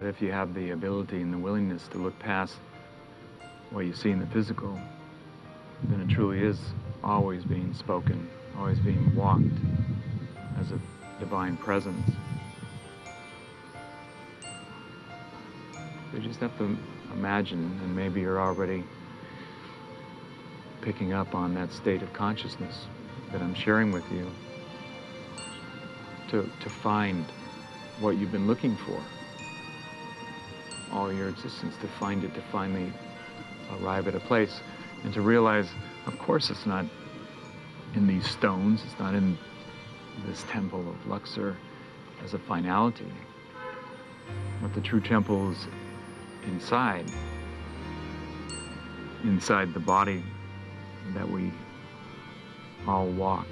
If you have the ability and the willingness to look past what you see in the physical, then it truly is always being spoken, always being walked as a divine presence. You just have to imagine, and maybe you're already picking up on that state of consciousness that I'm sharing with you, to, to find what you've been looking for all your existence, to find it, to finally arrive at a place, and to realize, of course, it's not in these stones, it's not in this temple of Luxor as a finality. But the true temple is inside, inside the body that we all walk